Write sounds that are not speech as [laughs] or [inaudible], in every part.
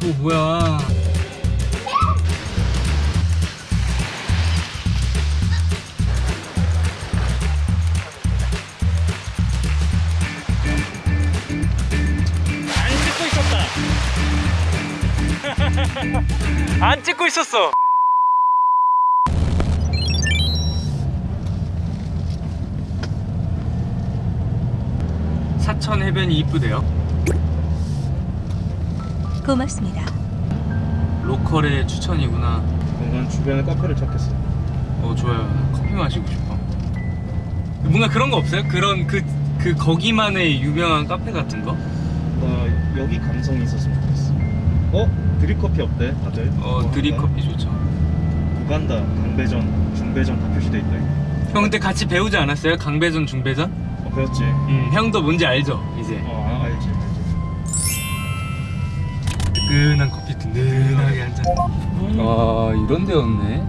저거 뭐야? 안 찍고 있었다. [laughs] 안 찍고 있었어. 사천 해변이 이쁘대요 고맙습니다. local의 추천이구나 난 주변에 카페를 찾겠어. 어 좋아요 나 커피 마시고 싶어 뭔가 그런 거 없어요? 그런 그, 그 거기만의 유명한 카페 같은 거? 나 여기 감성이 있었으면 좋겠어. 어? 드립 커피 어때? 다들? 어 드립 할까? 커피 좋죠 우간다, 강배전, 중배전 다 표시돼 있다. 형 그때 같이 배우지 않았어요? 강배전 중배전? 어, 배웠지? 음 형도 뭔지 알죠 이제 어, 뜨끈한 커피 든든하게 한잔 와 이런 데였네 야,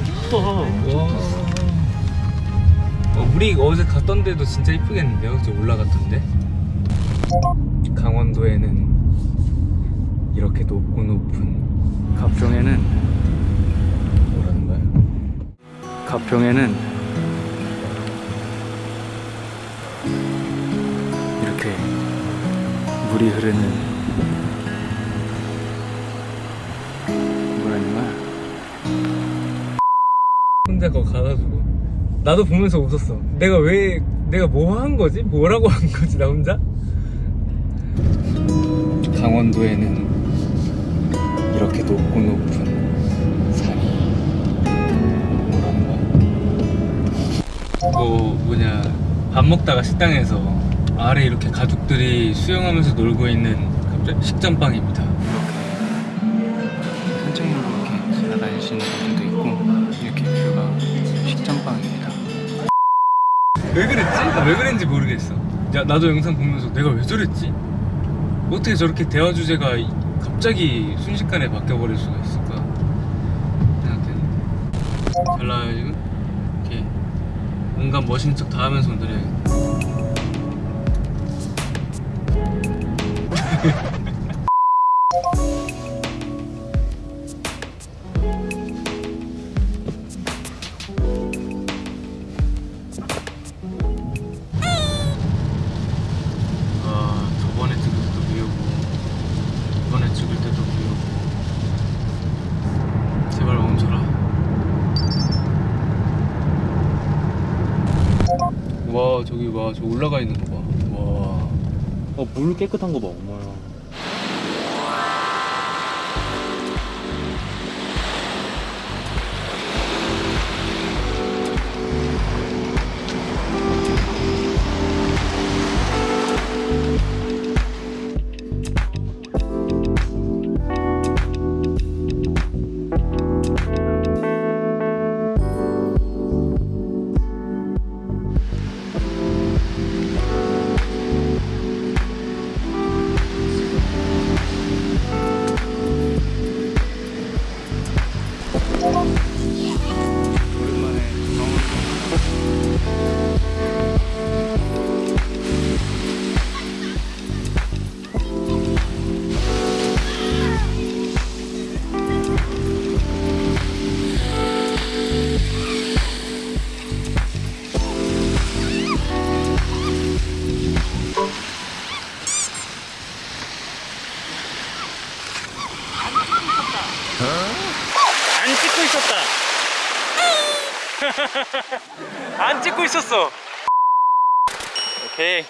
이쁘다. 어, 우리 어제 갔던 데도 진짜 이쁘겠는데요? 저 올라갔던데 강원도에는 이렇게 높고 높은 가평에는 뭐라는 거야? 가평에는 이렇게 물이 흐르는 거야? 혼자 거 가가지고 나도 보면서 웃었어. 내가 왜 내가 뭐 한 거지? 뭐라고 한 거지 나 혼자? 강원도에는 이렇게 높고 높은 산이 뭐라는 거야? 뭐 뭐냐 밥 먹다가 식당에서 아래 이렇게 가족들이 수영하면서 놀고 있는 갑자기 식전방입니다. 이렇게 산책로로 이렇게 지나다니시는 분들도 있고 이렇게 뷰가 식전방입니다. 왜 그랬지? 나왜 그랬는지 모르겠어. 야, 나도 영상 보면서 내가 왜 저랬지? 어떻게 저렇게 대화 주제가 이- 갑자기 순식간에 바뀌어버릴 수가 있을까? 생각했는데. 잘 나와요, 지금? 이렇게 온갖 멋있는 척 다 하면서 운전해 찍을 때도 비오고 제발 멈춰라. 와 저기 와저 올라가 있는 거봐와. 어, 물 깨끗한 거 봐, 엄마야. 안 찍고 있었다. [laughs] 안 찍고 있었어. 오케이.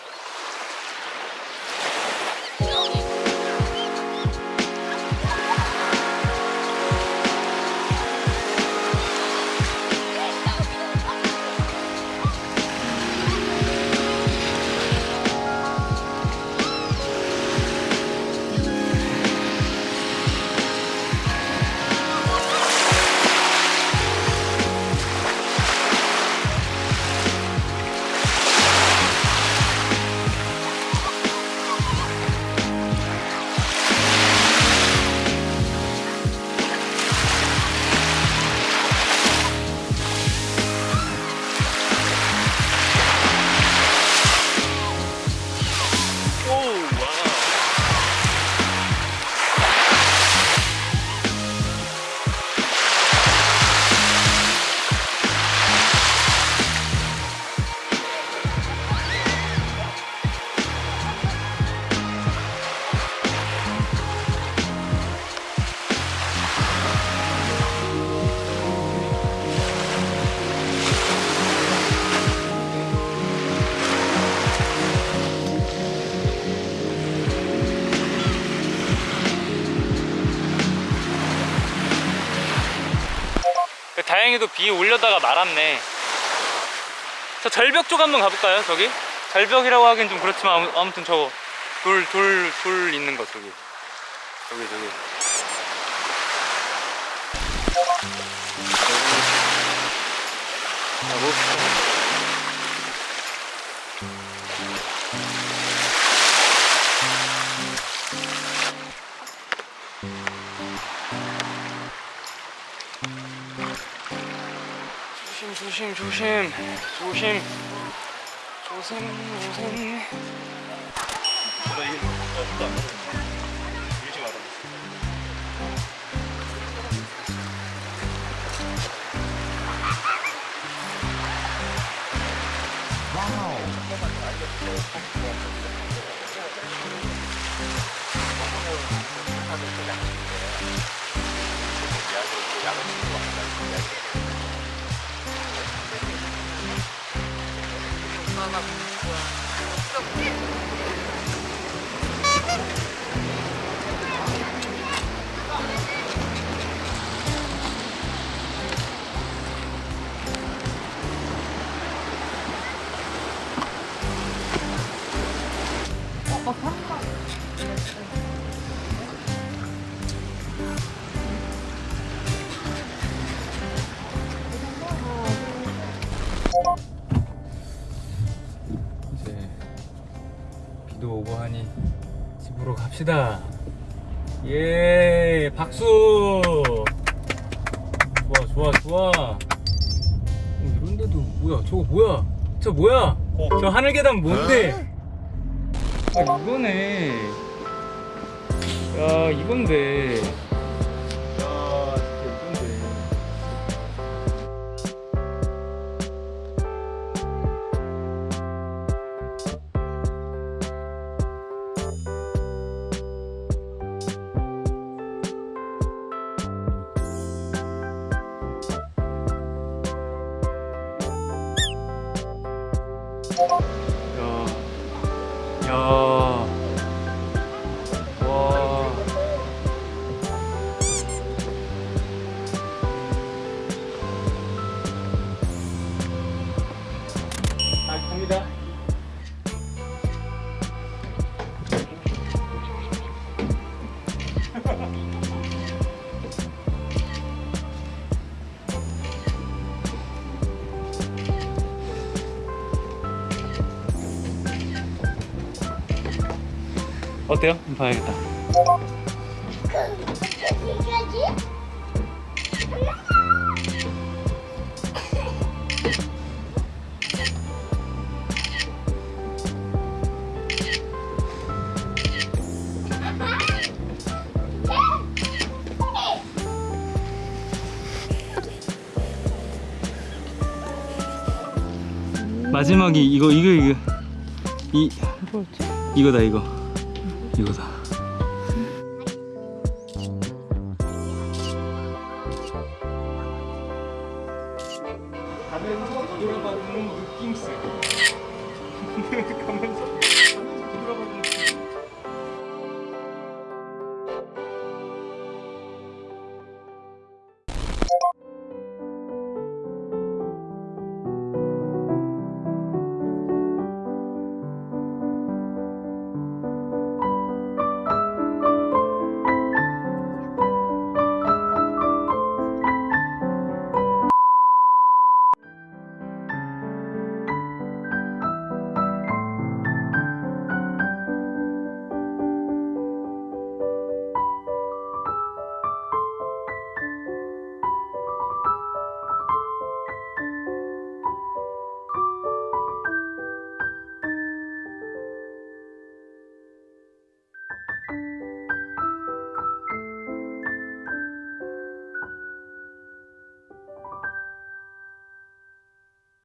남양에도 비 올려다가 말았네. 저 절벽 쪽 한번 가볼까요 저기? 절벽이라고 하기엔 좀 그렇지만 아무- 아무튼 저거 돌돌 돌 있는 거 저기. 저기 저기. 가봅 조심 조심. 조심. 조심 조심 조심 나 이게 없다. 밀지 마라. 이제 갑시다. 예, 박수. 좋아, 좋아, 좋아. 어, 이런데도 뭐야? 저거 뭐야? 저 뭐야? 어. 저 하늘 계단 뭔데? 아, 이거네. 야, 이건데. 야, 야, 어때요? 봐야겠다. 마지막이 이거 이거 이거 이 이거다 이거 이거 다. 가